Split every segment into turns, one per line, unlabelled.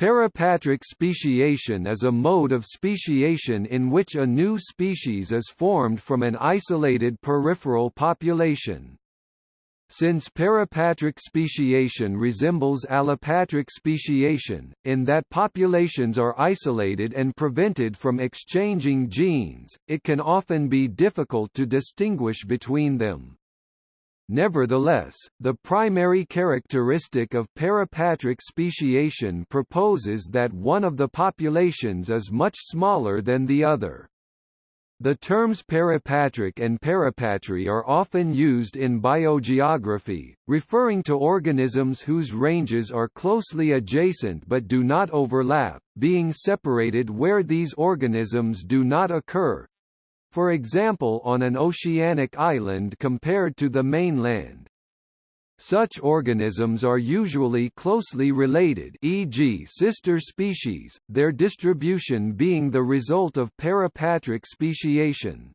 Parapatric speciation is a mode of speciation in which a new species is formed from an isolated peripheral population. Since parapatric speciation resembles allopatric speciation, in that populations are isolated and prevented from exchanging genes, it can often be difficult to distinguish between them. Nevertheless, the primary characteristic of parapatric speciation proposes that one of the populations is much smaller than the other. The terms parapatric and parapatry are often used in biogeography, referring to organisms whose ranges are closely adjacent but do not overlap, being separated where these organisms do not occur, for example on an oceanic island compared to the mainland. Such organisms are usually closely related e.g. sister species, their distribution being the result of parapatric speciation.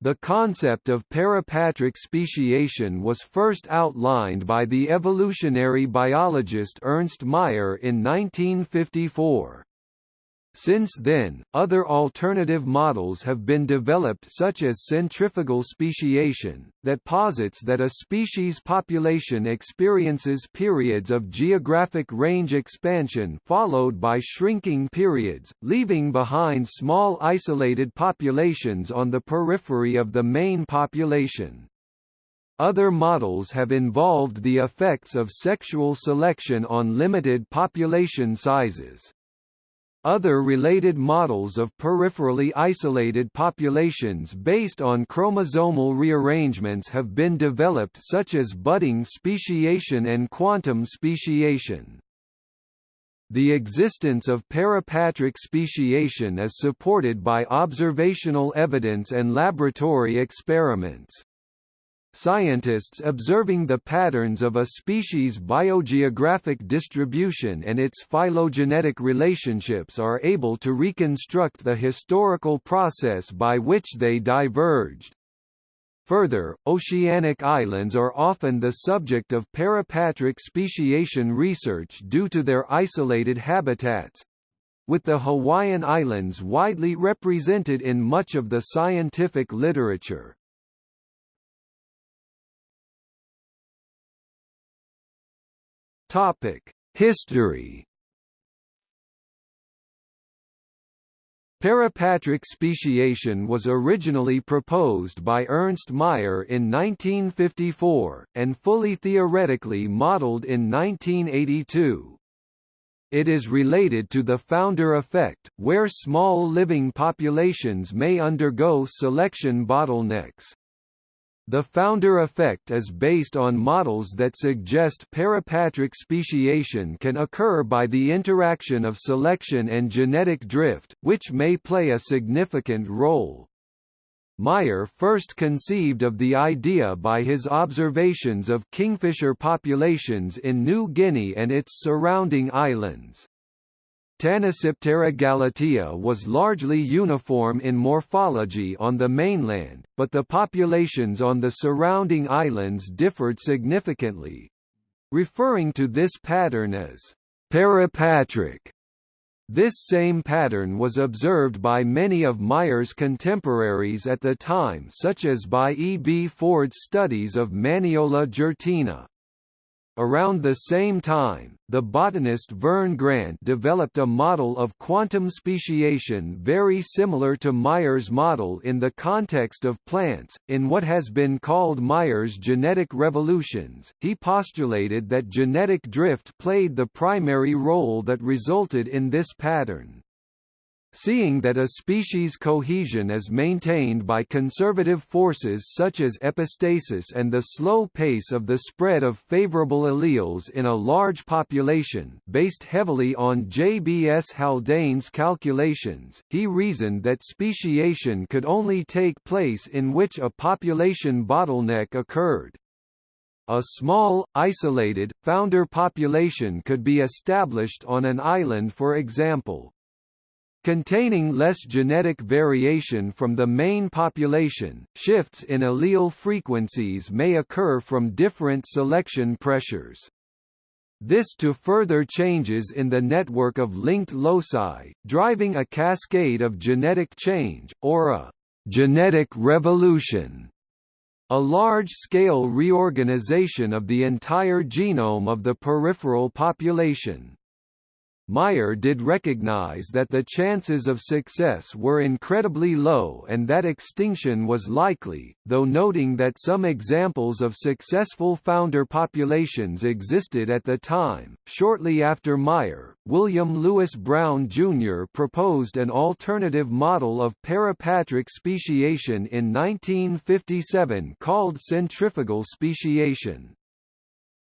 The concept of parapatric speciation was first outlined by the evolutionary biologist Ernst Mayr in 1954. Since then, other alternative models have been developed such as centrifugal speciation, that posits that a species population experiences periods of geographic range expansion followed by shrinking periods, leaving behind small isolated populations on the periphery of the main population. Other models have involved the effects of sexual selection on limited population sizes. Other related models of peripherally isolated populations based on chromosomal rearrangements have been developed such as budding speciation and quantum speciation. The existence of parapatric speciation is supported by observational evidence and laboratory experiments. Scientists observing the patterns of a species' biogeographic distribution and its phylogenetic relationships are able to reconstruct the historical process by which they diverged. Further, oceanic islands are often the subject of parapatric speciation research due to their isolated habitats, with the Hawaiian Islands widely represented in much of the scientific literature. Topic: History. Parapatric speciation was originally proposed by Ernst Mayr in 1954, and fully theoretically modeled in 1982. It is related to the founder effect, where small living populations may undergo selection bottlenecks. The founder effect is based on models that suggest parapatric speciation can occur by the interaction of selection and genetic drift, which may play a significant role. Mayr first conceived of the idea by his observations of kingfisher populations in New Guinea and its surrounding islands. Tanysiptera galatea was largely uniform in morphology on the mainland, but the populations on the surrounding islands differed significantly. Referring to this pattern as parapatric. This same pattern was observed by many of Mayr's contemporaries at the time such as by E. B. Ford's studies of Maniola jurtina. Around the same time, the botanist Verne Grant developed a model of quantum speciation very similar to Mayr's model in the context of plants. In what has been called Mayr's genetic revolutions, he postulated that genetic drift played the primary role that resulted in this pattern. Seeing that a species' cohesion is maintained by conservative forces such as epistasis and the slow pace of the spread of favorable alleles in a large population based heavily on J.B.S. Haldane's calculations, he reasoned that speciation could only take place in which a population bottleneck occurred. A small, isolated, founder population could be established on an island for example, Containing less genetic variation from the main population, shifts in allele frequencies may occur from different selection pressures. This to further changes in the network of linked loci, driving a cascade of genetic change, or a «genetic revolution» a large-scale reorganization of the entire genome of the peripheral population. Mayr did recognize that the chances of success were incredibly low and that extinction was likely, though noting that some examples of successful founder populations existed at the time. Shortly after Mayr, William Lewis Brown Jr. proposed an alternative model of parapatric speciation in 1957 called centrifugal speciation.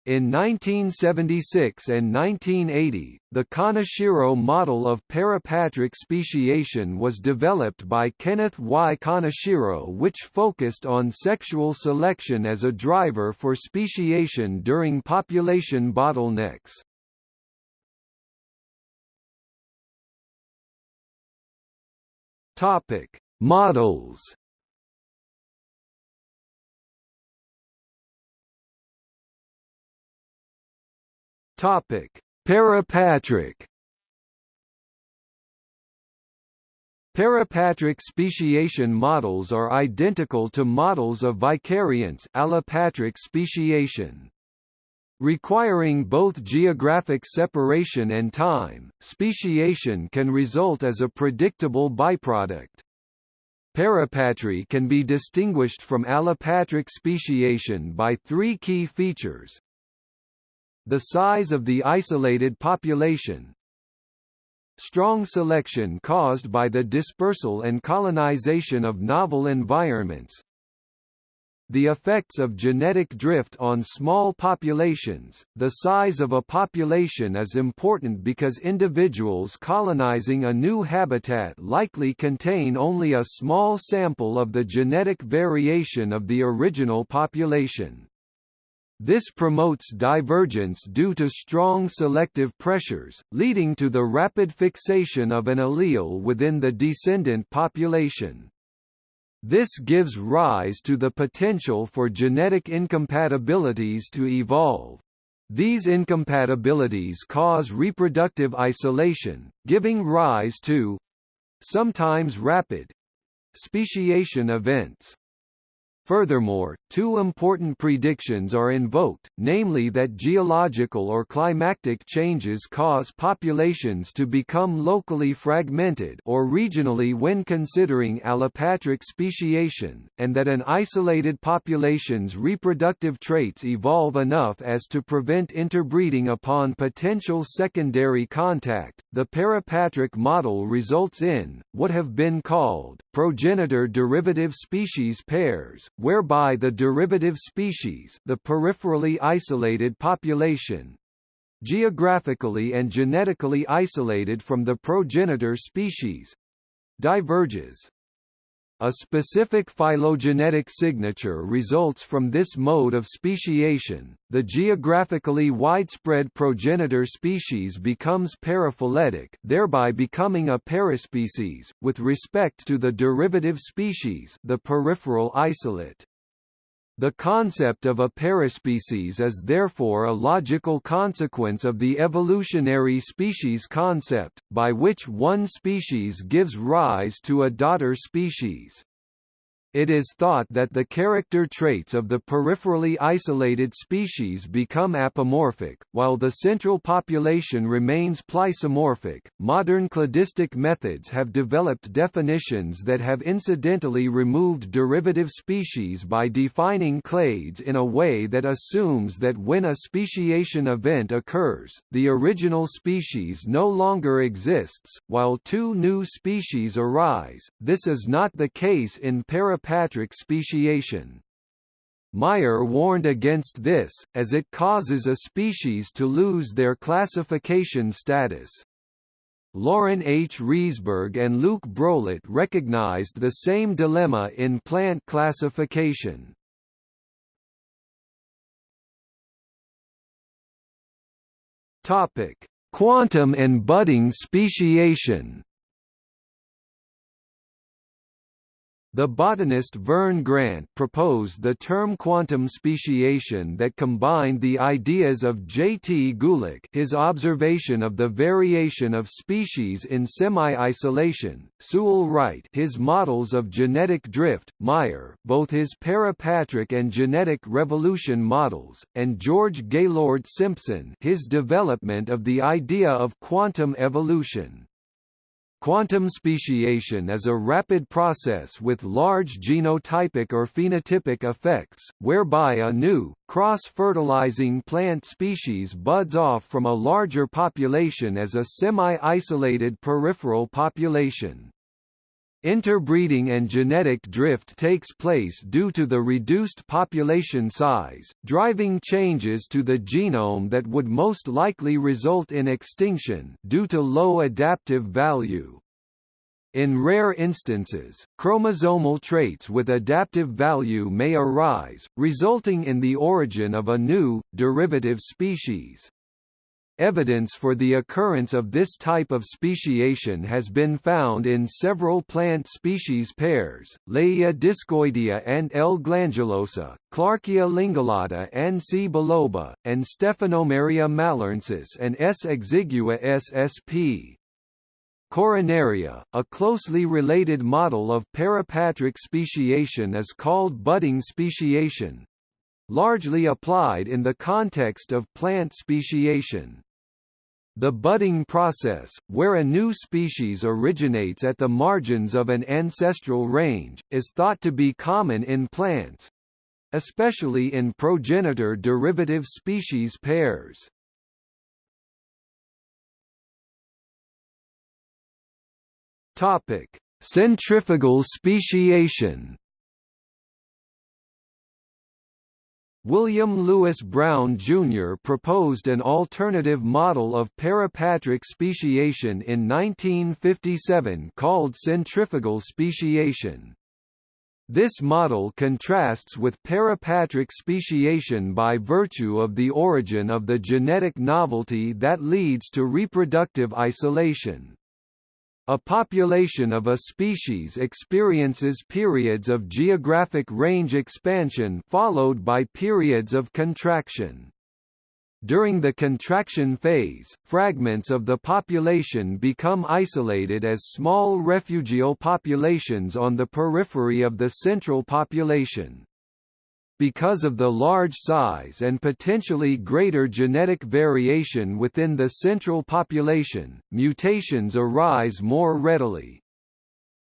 In 1976 and 1980, the Kaneshiro model of parapatric speciation was developed by Kenneth Y. Kaneshiro which focused on sexual selection as a driver for speciation during population bottlenecks. Models Topic: Parapatric. Parapatric speciation models are identical to models of vicariance allopatric speciation. Requiring both geographic separation and time, speciation can result as a predictable byproduct. Parapatry can be distinguished from allopatric speciation by three key features, the size of the isolated population, strong selection caused by the dispersal and colonization of novel environments, the effects of genetic drift on small populations. The size of a population is important because individuals colonizing a new habitat likely contain only a small sample of the genetic variation of the original population. This promotes divergence due to strong selective pressures, leading to the rapid fixation of an allele within the descendant population. This gives rise to the potential for genetic incompatibilities to evolve. These incompatibilities cause reproductive isolation, giving rise to—sometimes rapid—speciation events. Furthermore, two important predictions are invoked, namely that geological or climatic changes cause populations to become locally fragmented or regionally when considering allopatric speciation, and that an isolated population's reproductive traits evolve enough as to prevent interbreeding upon potential secondary contact. The parapatric model results in, what have been called, progenitor derivative species pairs, whereby the derivative species the peripherally isolated population geographically and genetically isolated from the progenitor species diverges. A specific phylogenetic signature results from this mode of speciation. The geographically widespread progenitor species becomes paraphyletic, thereby becoming a paraspecies with respect to the derivative species, the peripheral isolate. The concept of a paraspecies is therefore a logical consequence of the evolutionary species concept, by which one species gives rise to a daughter species. It is thought that the character traits of the peripherally isolated species become apomorphic, while the central population remains plesiomorphic. Modern cladistic methods have developed definitions that have incidentally removed derivative species by defining clades in a way that assumes that when a speciation event occurs, the original species no longer exists, while two new species arise. This is not the case in para Patrick speciation. Mayr warned against this, as it causes a species to lose their classification status. Loren H. Rieseberg and Luc Brouillet recognized the same dilemma in plant classification. Quantum and budding speciation The botanist Verne Grant proposed the term quantum speciation that combined the ideas of J. T. Gulick his observation of the variation of species in semi-isolation, Sewell Wright his models of genetic drift, Mayr both his parapatric and genetic revolution models, and George Gaylord Simpson his development of the idea of quantum evolution. Quantum speciation is a rapid process with large genotypic or phenotypic effects, whereby a new, cross-fertilizing plant species buds off from a larger population as a semi-isolated peripheral population. Interbreeding and genetic drift takes place due to the reduced population size, driving changes to the genome that would most likely result in extinction due to low adaptive value. In rare instances, chromosomal traits with adaptive value may arise, resulting in the origin of a new, derivative species. Evidence for the occurrence of this type of speciation has been found in several plant species pairs, Layia discoidea and L. glandulosa, Clarkia lingulata and C. biloba, and Stephanomeria malheurensis and S. exigua ssp. Coronaria, a closely related model of parapatric speciation is called budding speciation, largely applied in the context of plant speciation. The budding process, where a new species originates at the margins of an ancestral range, is thought to be common in plants especially in progenitor derivative species pairs. Topic: Centrifugal speciation William Lewis Brown Jr. proposed an alternative model of parapatric speciation in 1957 called centrifugal speciation. This model contrasts with parapatric speciation by virtue of the origin of the genetic novelty that leads to reproductive isolation. A population of a species experiences periods of geographic range expansion followed by periods of contraction. During the contraction phase, fragments of the population become isolated as small refugial populations on the periphery of the central population. Because of the large size and potentially greater genetic variation within the central population, mutations arise more readily.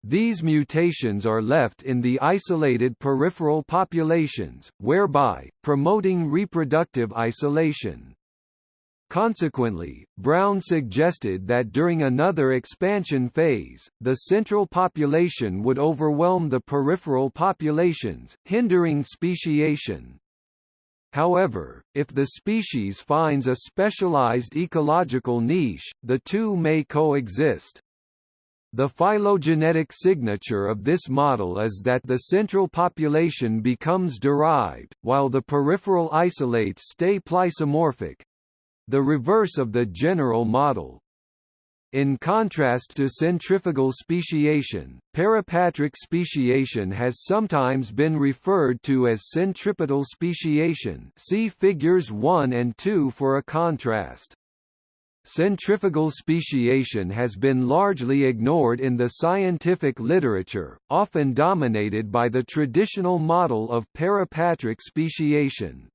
These mutations are left in the isolated peripheral populations, whereby, promoting reproductive isolation. Consequently, Brown suggested that during another expansion phase, the central population would overwhelm the peripheral populations, hindering speciation. However, if the species finds a specialized ecological niche, the two may coexist. The phylogenetic signature of this model is that the central population becomes derived, while the peripheral isolates stay plesiomorphic, the reverse of the general model. In contrast to centrifugal speciation, parapatric speciation has sometimes been referred to as centripetal speciation see figures 1 and 2 for a contrast. Centrifugal speciation has been largely ignored in the scientific literature, often dominated by the traditional model of parapatric speciation.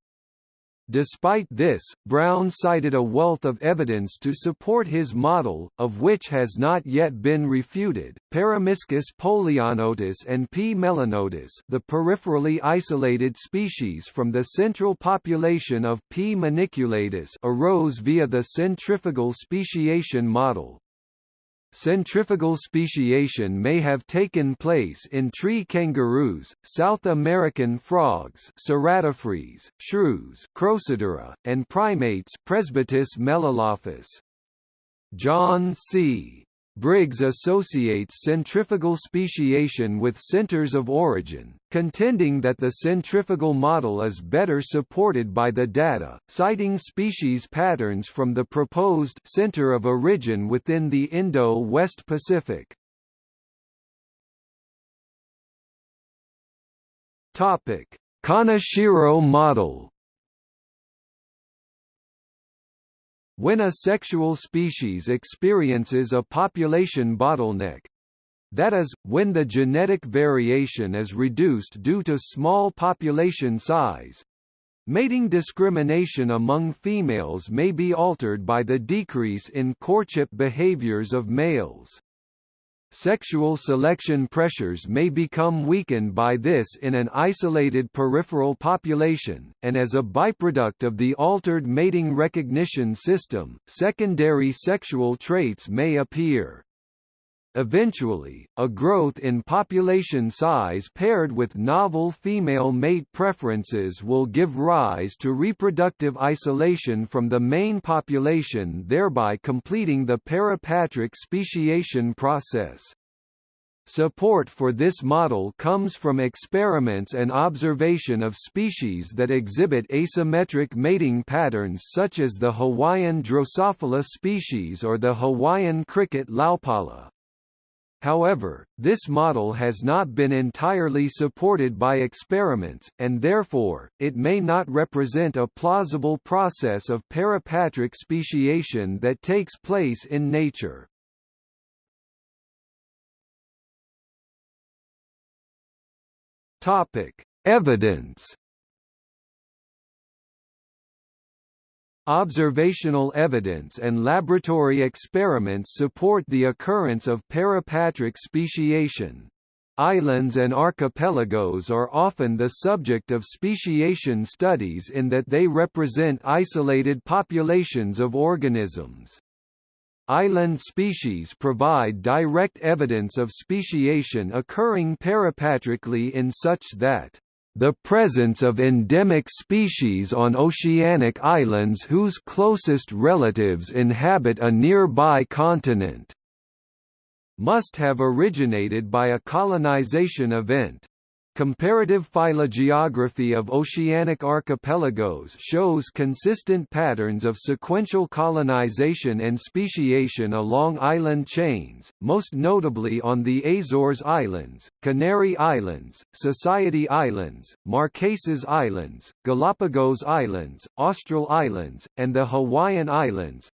Despite this, Brown cited a wealth of evidence to support his model, of which has not yet been refuted. Peromyscus polionotus and P. melanotus, the peripherally isolated species from the central population of P. maniculatus, arose via the centrifugal speciation model. Centrifugal speciation may have taken place in tree kangaroos, South American frogs Ceratophrys, shrews Crocidura, and primates Presbytis melalophus. John C. Briggs associates centrifugal speciation with centers of origin, contending that the centrifugal model is better supported by the data, citing species patterns from the proposed center of origin within the Indo-West Pacific. Topic: Kaneshiro model When a sexual species experiences a population bottleneck, that is, when the genetic variation is reduced due to small population size, mating discrimination among females may be altered by the decrease in courtship behaviors of males. Sexual selection pressures may become weakened by this in an isolated peripheral population, and as a byproduct of the altered mating recognition system, secondary sexual traits may appear. Eventually, a growth in population size paired with novel female mate preferences will give rise to reproductive isolation from the main population thereby completing the parapatric speciation process. Support for this model comes from experiments and observation of species that exhibit asymmetric mating patterns such as the Hawaiian Drosophila species or the Hawaiian cricket Laupala. However, this model has not been entirely supported by experiments, and therefore, it may not represent a plausible process of parapatric speciation that takes place in nature. Topic: Evidence. Observational evidence and laboratory experiments support the occurrence of parapatric speciation. Islands and archipelagos are often the subject of speciation studies in that they represent isolated populations of organisms. Island species provide direct evidence of speciation occurring parapatrically in such that the presence of endemic species on oceanic islands whose closest relatives inhabit a nearby continent must have originated by a colonization event. Comparative phylogeography of oceanic archipelagos shows consistent patterns of sequential colonization and speciation along island chains, most notably on the Azores Islands, Canary Islands, Society Islands, Marquesas Islands, Galapagos Islands, Austral Islands, and the Hawaiian Islands,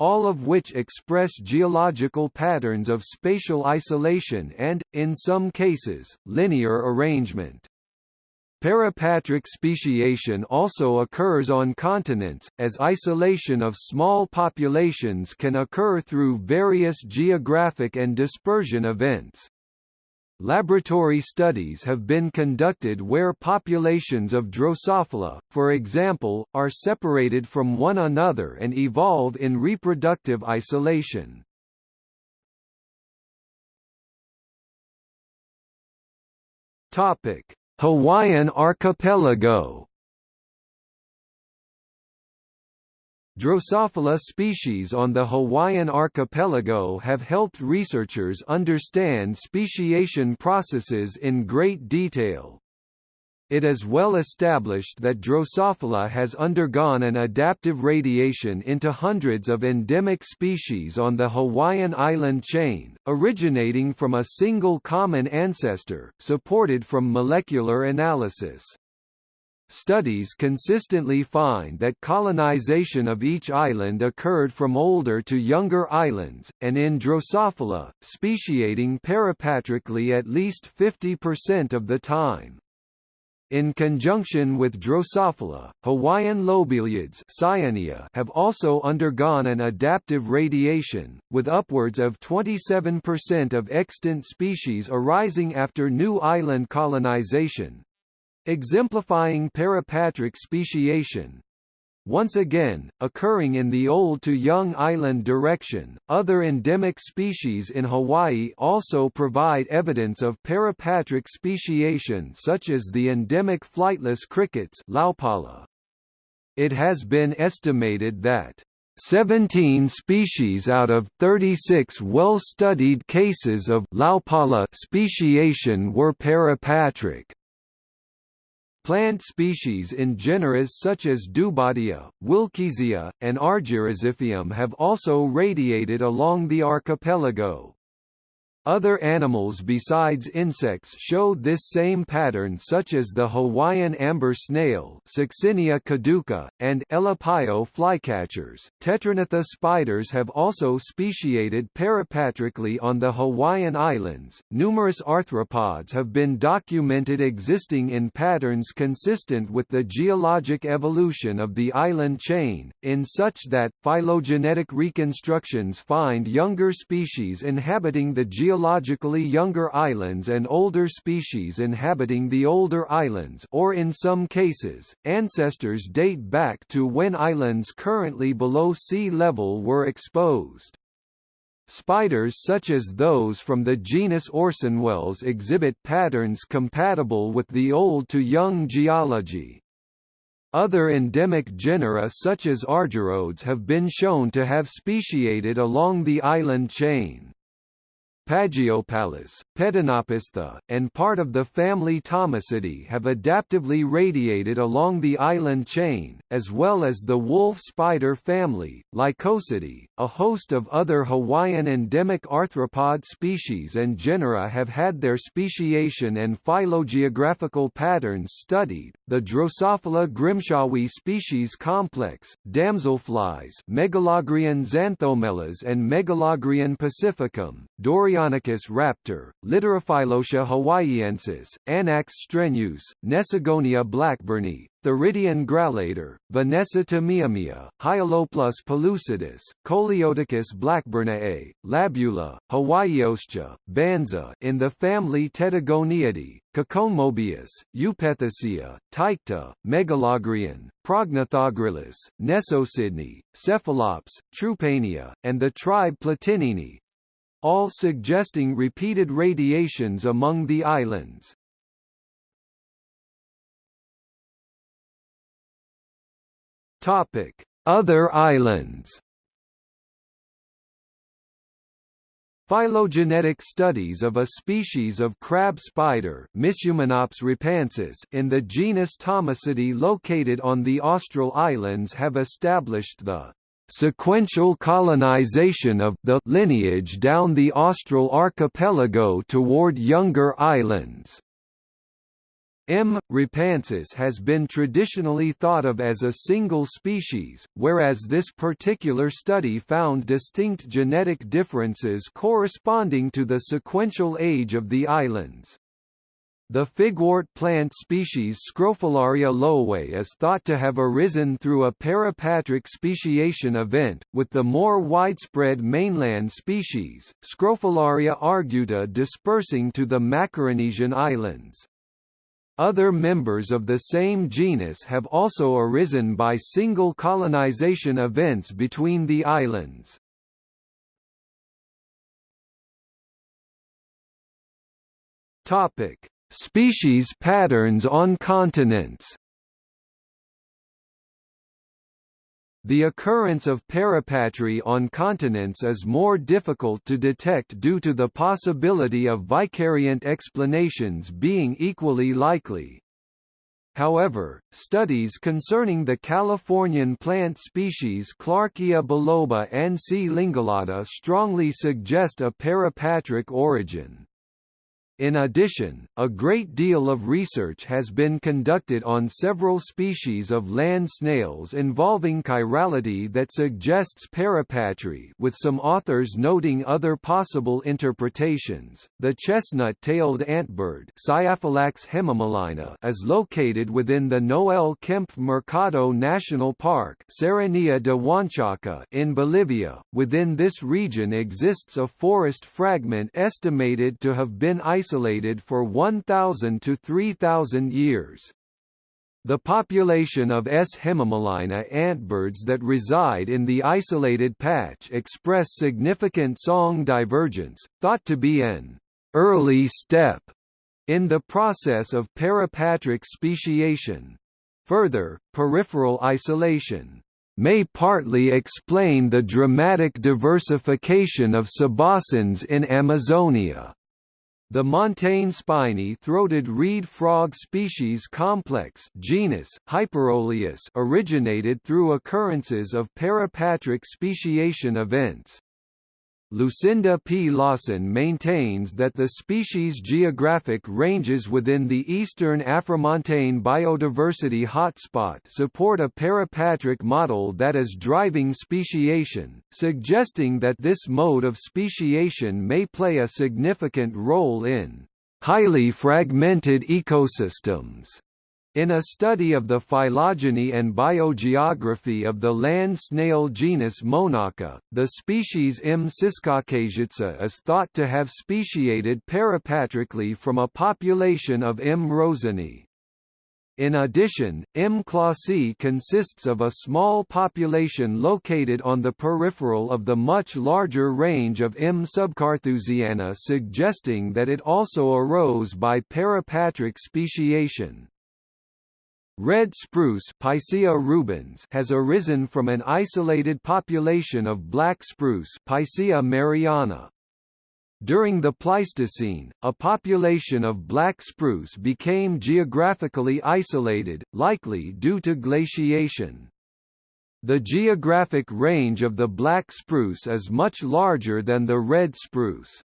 all of which express geological patterns of spatial isolation and, in some cases, linear arrangement. Parapatric speciation also occurs on continents, as isolation of small populations can occur through various geographic and dispersion events. Laboratory studies have been conducted where populations of Drosophila, for example, are separated from one another and evolve in reproductive isolation. Hawaiian archipelago Drosophila species on the Hawaiian archipelago have helped researchers understand speciation processes in great detail. It is well established that Drosophila has undergone an adaptive radiation into hundreds of endemic species on the Hawaiian island chain, originating from a single common ancestor, supported from molecular analysis. Studies consistently find that colonization of each island occurred from older to younger islands, and in Drosophila, speciating parapatrically at least 50% of the time. In conjunction with Drosophila, Hawaiian lobeliids have also undergone an adaptive radiation, with upwards of 27% of extant species arising after new island colonization, exemplifying parapatric speciation. Once again, occurring in the old to young island direction, other endemic species in Hawaii also provide evidence of parapatric speciation such as the endemic flightless crickets Laupala. It has been estimated that 17 species out of 36 well-studied cases of Laupala speciation were parapatric. Plant species in genera such as Dubautia, Wilkesia, and Argyroxiphium have also radiated along the archipelago. Other animals besides insects showed this same pattern such as the Hawaiian amber snail Succinea caduca, and Elepaio flycatchers. Tetragnatha spiders have also speciated parapatrically on the Hawaiian Islands. Numerous arthropods have been documented existing in patterns consistent with the geologic evolution of the island chain, in such that, phylogenetic reconstructions find younger species inhabiting the geologically younger islands and older species inhabiting the older islands or in some cases, ancestors date back to when islands currently below sea level were exposed. Spiders such as those from the genus Orsonwelles exhibit patterns compatible with the old to young geology. Other endemic genera such as argyrodes have been shown to have speciated along the island chain. Pagiopalus, Pedinopistha, and part of the family Thomisidae have adaptively radiated along the island chain, as well as the wolf spider family, Lycosidae. A host of other Hawaiian endemic arthropod species and genera have had their speciation and phylogeographical patterns studied. The Drosophila grimshawi species complex, damselflies, Megalagrion xanthomelas and Megalagrion pacificum, Dorian Deinonychus raptor, Literophylotia hawaiiensis, Anax strenuus, Nesogonia blackburni, Theridion grallator, Vanessa tameamea, Hyalopeplus pellucidus, Coleotichus blackburniae, Labula, Hawaiioscia, Banza in the family Tettigoniidae, Caconemobius, Eupithecia, Ptycta, Megalagrion, Prognathogryllus, Nesosydne, Cephalops, Trupanea, and the tribe Platynini, all suggesting repeated radiations among the islands. Topic: Other islands. Phylogenetic studies of a species of crab spider rapaensis in the genus Thomisidae located on the Austral Islands have established the sequential colonization of the lineage down the Austral archipelago toward younger islands. M. rapaensis has been traditionally thought of as a single species, whereas this particular study found distinct genetic differences corresponding to the sequential age of the islands. The figwort plant species Scrophularia lowe is thought to have arisen through a parapatric speciation event, with the more widespread mainland species, Scrophularia arguta dispersing to the Macaronesian islands. Other members of the same genus have also arisen by single colonization events between the islands. Topic Species patterns on continents The occurrence of parapatry on continents is more difficult to detect due to the possibility of vicariant explanations being equally likely. However, studies concerning the Californian plant species Clarkia biloba and C. lingulata strongly suggest a parapatric origin. In addition, a great deal of research has been conducted on several species of land snails involving chirality that suggests parapatry with some authors noting other possible interpretations. The chestnut-tailed antbird hemimelaena is located within the Noel Kempff Mercado National Park de in Bolivia. Within this region exists a forest fragment estimated to have been isolated isolated for 1,000 to 3,000 years. The population of S. hemimelaena antbirds that reside in the isolated patch express significant song divergence, thought to be an early step in the process of parapatric speciation. Further, peripheral isolation may partly explain the dramatic diversification of cabossins in Amazonia. The montane spiny-throated reed frog species complex genus Hyperolius originated through occurrences of parapatric speciation events. Lucinda P. Lawson maintains that the species' geographic ranges within the eastern Afromontane biodiversity hotspot support a parapatric model that is driving speciation, suggesting that this mode of speciation may play a significant role in highly fragmented ecosystems. In a study of the phylogeny and biogeography of the land snail genus Monacha, the species M. ciscaucasiensis is thought to have speciated parapatrically from a population of M. roseni. In addition, M. clausi consists of a small population located on the peripheral of the much larger range of M. subcarthusiana suggesting that it also arose by parapatric speciation. Red spruce Picea rubens has arisen from an isolated population of black spruce Picea mariana. During the Pleistocene, a population of black spruce became geographically isolated, likely due to glaciation. The geographic range of the black spruce is much larger than the red spruce.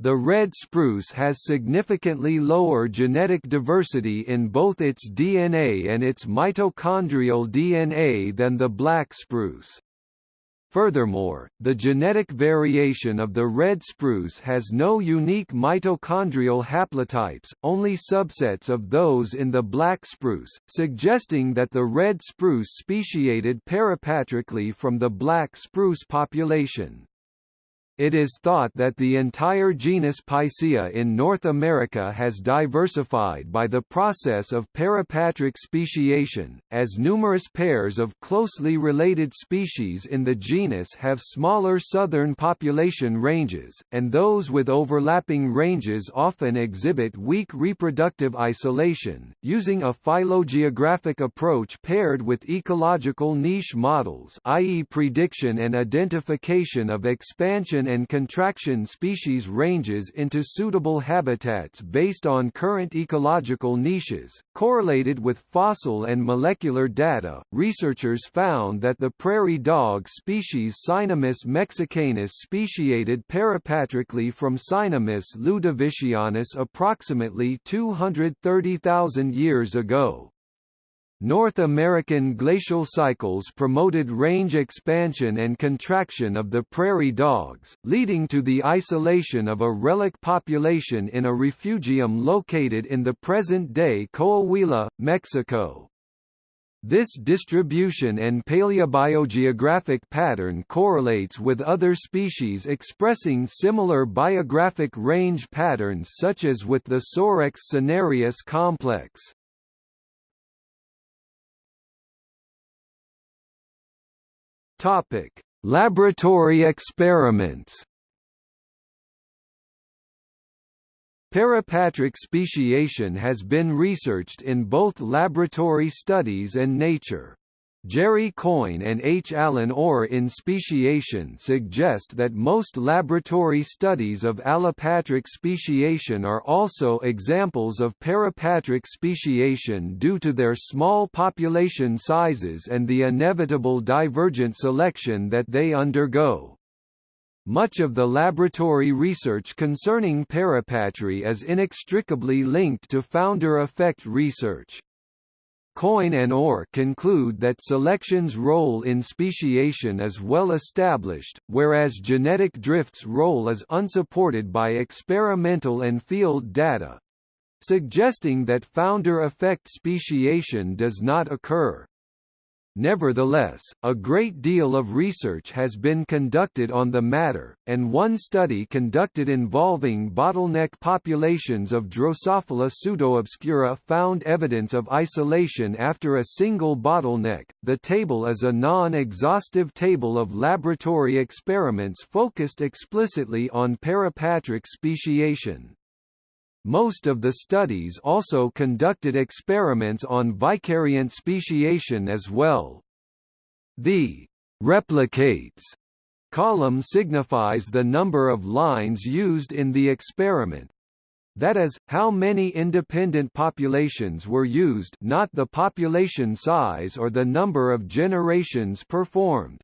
The red spruce has significantly lower genetic diversity in both its DNA and its mitochondrial DNA than the black spruce. Furthermore, the genetic variation of the red spruce has no unique mitochondrial haplotypes, only subsets of those in the black spruce, suggesting that the red spruce speciated parapatrically from the black spruce population. It is thought that the entire genus Picea in North America has diversified by the process of parapatric speciation, as numerous pairs of closely related species in the genus have smaller southern population ranges, and those with overlapping ranges often exhibit weak reproductive isolation. Using a phylogeographic approach paired with ecological niche models, i.e., prediction and identification of expansion and contraction species ranges into suitable habitats based on current ecological niches. Correlated with fossil and molecular data, researchers found that the prairie dog species Cynomys mexicanus speciated parapatrically from Cynomys ludovicianus approximately 230,000 years ago. North American glacial cycles promoted range expansion and contraction of the prairie dogs, leading to the isolation of a relic population in a refugium located in the present-day Coahuila, Mexico. This distribution and paleobiogeographic pattern correlates with other species expressing similar biographic range patterns such as with the Sorex cinereus complex. Topic: Laboratory experiments. Parapatric speciation has been researched in both laboratory studies and nature. Jerry Coyne and H. Allen Orr in speciation suggest that most laboratory studies of allopatric speciation are also examples of parapatric speciation due to their small population sizes and the inevitable divergent selection that they undergo. Much of the laboratory research concerning parapatry is inextricably linked to founder effect research. Coyne and Orr conclude that selection's role in speciation is well established, whereas genetic drift's role is unsupported by experimental and field data suggesting that founder effect speciation does not occur. Nevertheless, a great deal of research has been conducted on the matter, and one study conducted involving bottleneck populations of Drosophila pseudoobscura found evidence of isolation after a single bottleneck. The table is a non-exhaustive table of laboratory experiments focused explicitly on parapatric speciation. Most of the studies also conducted experiments on vicariant speciation as well. The replicates column signifies the number of lines used in the experiment. That is, how many independent populations were used not the population size or the number of generations performed.